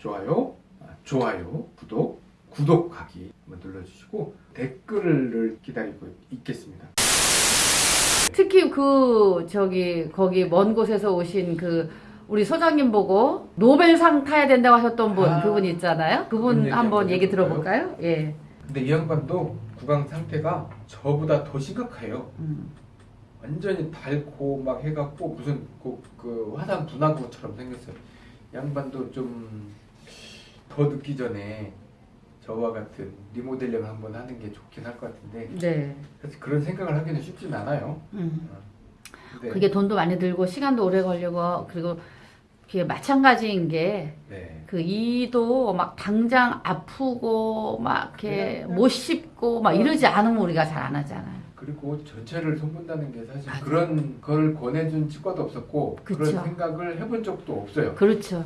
좋아요, 아, 좋아요, 구독, 구독하기 한번 눌러주시고 댓글을 기다리고 있겠습니다. 특히 그 저기 거기 먼 곳에서 오신 그 우리 소장님 보고 노벨상 타야 된다고 하셨던 분 아, 그분 있잖아요. 그분 얘기 한번 얘기? 들어볼까요? 예. 근데 이 양반도 구강 상태가 저보다 더 심각해요. 음. 완전히 닳고 막 해갖고 무슨 그, 그 화산 분화구처럼 생겼어요. 양반도 좀 더 늦기 전에 저와 같은 리모델링 한번 하는 게 좋긴 할 것 같은데 네. 그래서 그런 생각을 하기는 쉽진 않아요. 음. 근데 그게 돈도 많이 들고 시간도 오래 걸리고 그리고 그게 마찬가지인 게 네. 그 이도 막 당장 아프고 막 이렇게 그냥- 못 씹고 막 이러지 않으면 우리가 잘 안 하잖아요. 그리고 전체를 손본다는 게 사실 맞아요. 그런 걸 권해준 치과도 없었고 그 그쵸. 런 생각을 해본 적도 없어요. 그렇죠.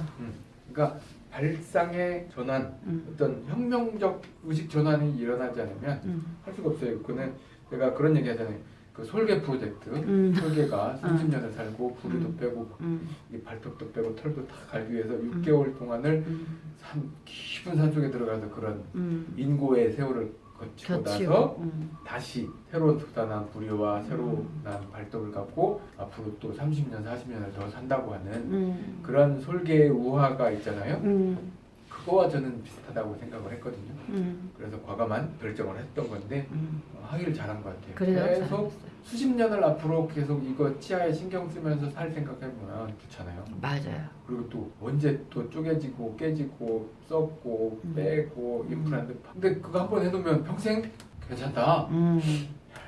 그러니까 발상의 전환, 음. 어떤 혁명적 의식 전환이 일어나지 않으면 음. 할 수가 없어요. 그는 제가 그런 얘기 하잖아요. 그 솔개 프로젝트, 음. 솔개가 30년을 살고 부리도 음. 빼고 음. 이 발톱도 빼고 털도 다 갈기 위해서 6개월 동안을 음. 산, 깊은 산 속에 들어가서 그런 음. 인고의 세월을 거치고 나서 겹치고. 음. 다시 새로 돋아난 부리와 새로 음. 난 발톱을 갖고 앞으로 또 30년, 40년을 더 산다고 하는 음. 그런 솔개의 우화가 있잖아요. 음. 그거와 저는 비슷하다고 생각을 했거든요. 음. 그래서 과감한 결정을 했던 건데 음. 어, 하기를 잘한 것 같아요. 계속 잘했어요. 수십 년을 앞으로 계속 이거 치아에 신경 쓰면서 살 생각해보면 귀찮아요. 맞아요. 그리고 또 언제 또 쪼개지고 깨지고 썩고 음. 빼고 음. 임플란트 근데 그거 한 번 해놓으면 평생 괜찮다. 음.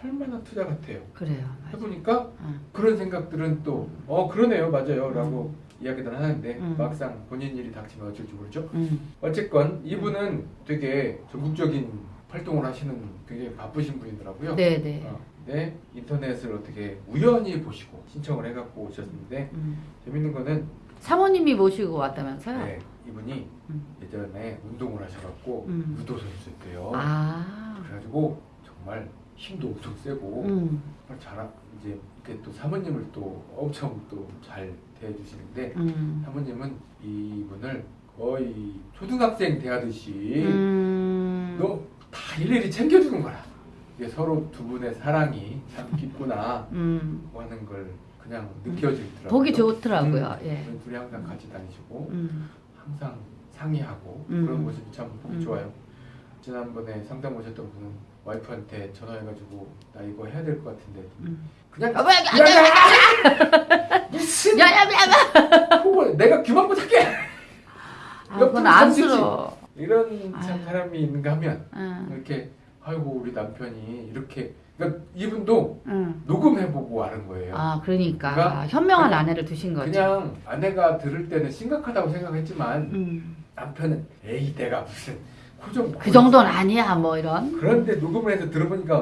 할만한 투자 같아요. 그래요. 맞아요. 해보니까 음. 그런 생각들은 또 어 그러네요 맞아요 라고 이야기들 하는데 음. 막상 본인 일이 닥치면 어쩔지 모르죠. 음. 어쨌건 이분은 되게 전국적인 활동을 하시는 굉장히 바쁘신 분이더라고요. 네, 네. 어, 근데 인터넷을 어떻게 우연히 보시고 신청을 해갖고 오셨는데 음. 재밌는 거는 사모님이 모시고 왔다면서요? 네, 이분이 음. 예전에 운동을 하셔갖고 음. 유도 선수였대요. 아. 그래가지고 정말 힘도 엄청 세고 음. 잘 이제 이렇게 또 사모님을 또 엄청 또 잘 대해주시는데 음. 사모님은 이분을 거의 초등학생 대하듯이 음. 너다 일일이 챙겨주는 거라. 이게 서로 두 분의 사랑이 참 깊구나 음. 하는 걸 그냥 느껴지더라고요. 보기 좋더라고요. 예. 음, 둘이 항상 같이 다니시고 음. 항상 상의하고 음. 그런 모습이 참 보기 음. 좋아요. 지난번에 상담 오셨던 분은 와이프한테 전화해가지고 나 이거 해야 될 것 같은데 음. 그냥 아, 뭐야, 야, 야, 무슨 야, 야, 야, 야. 그걸 내가 귀만 못할게 아, 그건 안쓰러워. 이런 참 아유. 사람이 있는가 하면 응. 이렇게 아이고 우리 남편이 이렇게 그러니까 이분도 응. 녹음해보고 아는 거예요. 아, 그러니까, 그러니까 현명한 그냥- 아내를 두신 거죠. 그냥 아내가 들을 때는 심각하다고 생각했지만 음. 남편은 에이 내가 무슨 고정 그 정도는 아니야, 뭐 이런. 그런데 녹음을 해서 들어보니까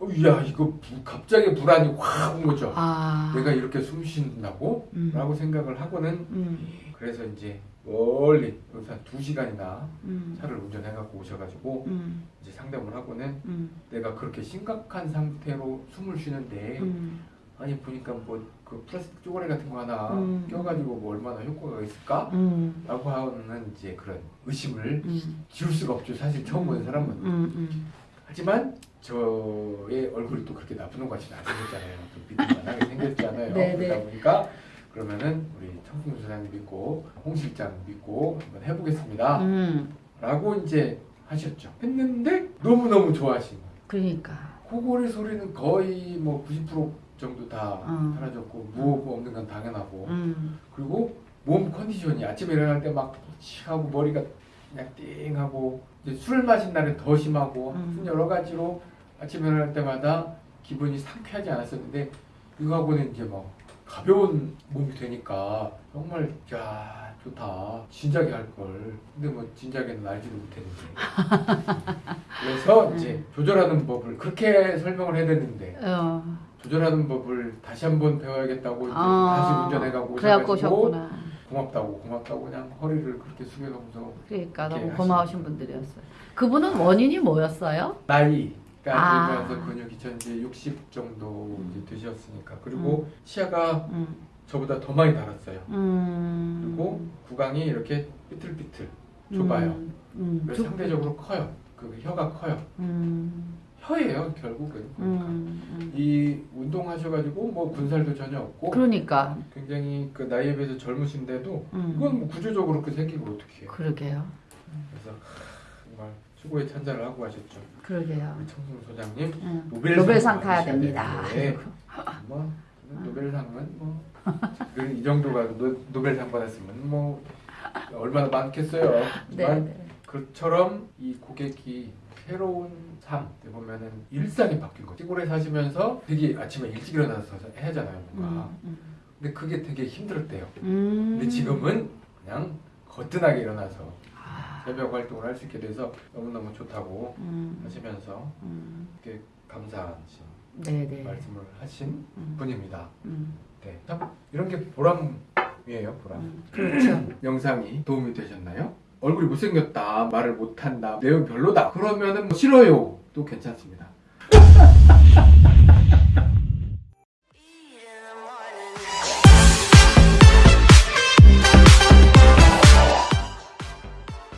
어, 야 이거 부- 갑자기 불안이 확 온 거죠. 아. 내가 이렇게 숨 쉰다고? 음. 라고 생각을 하고는 음. 그래서 이제 멀리 여기서 한 2시간이나 음. 차를 운전해 갖고 오셔가지고 음. 이제 상담을 하고는 음. 내가 그렇게 심각한 상태로 숨을 쉬는데 음. 아니 보니까 뭐 그 플라스틱 쪼가리 같은 거 하나 음. 껴가지고 뭐 얼마나 효과가 있을까? 음. 라고 하는 이제 그런 의심을 음. 지울 수가 없죠 사실 처음 보는 사람은 음. 음. 하지만 저의 얼굴이 또 그렇게 나쁜 것 같지는 않았잖아요 좀 비등만하게 생겼잖아요 네, 그러다 네. 보니까 그러면은 우리 청풍 소장님 믿고 홍 실장 믿고 한번 해보겠습니다 음. 라고 이제 하셨죠 했는데 너무너무 좋아하신 거예요 그러니까. 코골이 소리는 거의 뭐 90% 정도 다 음. 사라졌고 무호흡 없는 건 당연하고 음. 그리고 몸 컨디션이 아침에 일어날 때막 취하고 머리가 그냥 띵하고 이제 술 마신 날은 더 심하고 음. 여러 가지로 아침에 일어날 때마다 기분이 상쾌하지 않았었는데 이거하고는 이제 막 가벼운 몸이 되니까 정말 야 좋다 진작에 할걸 근데 뭐 진작에는 알지도 못했는데 그래서 이제 조절하는 법을 그렇게 설명을 해야 되는데 어. 조절하는 법을 다시 한번 배워야겠다고 아. 다시 운전해가고 그래갖고 오셨구나. 고맙다고 고맙다고 그냥 허리를 그렇게 숙여가면서 그러니까 너무 고마우신 분들이었어요. 그분은 원인이 뭐였어요? 나이가 아. 들면서 근육이 현재 60 정도 음. 이제 되셨으니까 그리고 치아가 음. 저보다 더 많이 달았어요. 음. 그리고 구강이 이렇게 삐뚤삐뚤 좁아요. 음, 음, 상대적으로 커요. 그 혀가 커요. 음, 혀예요 결국은. 운동하셔가지고 뭐 군살도 전혀 없고 그러니까. 굉장히 그 나이에 비해서 젊으신데도 음. 이건 뭐 구조적으로 그 생긴 걸 어떻게 해요? 그러게요. 그래서 정말 수고의 찬사를 하고 가셨죠. 그러게요. 우리 청순 소장님 음. 노벨상 노벨상 타야 됩니다. 뭐 노벨상은 뭐이 정도가 노, 노벨상 받았으면 뭐 얼마나 많겠어요. 네, 네. 그처럼 이 고객이 새로운 삶 보면은 일상이 바뀐 거죠. 시골에 사시면서 되게 아침에 일찍 일어나서 해야 하잖아요, 뭔가. 음, 근데 그게 되게 힘들었대요. 음. 근데 지금은 그냥 거뜬하게 일어나서 아, 새벽 활동을 할 수 있게 돼서 너무너무 좋다고 음, 하시면서 음. 이렇게 감사하신 네, 네. 말씀을 하신 음, 분입니다. 음, 네. 참 이런 게 보람이에요, 보람. 음. 그렇죠. 영상이 도움이 되셨나요? 얼굴이 못생겼다, 말을 못한다, 내용 별로다. 그러면은 뭐 싫어요. 도 괜찮습니다.